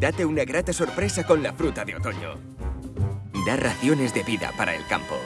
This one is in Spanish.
Date una grata sorpresa con la fruta de otoño. Da raciones de vida para el campo.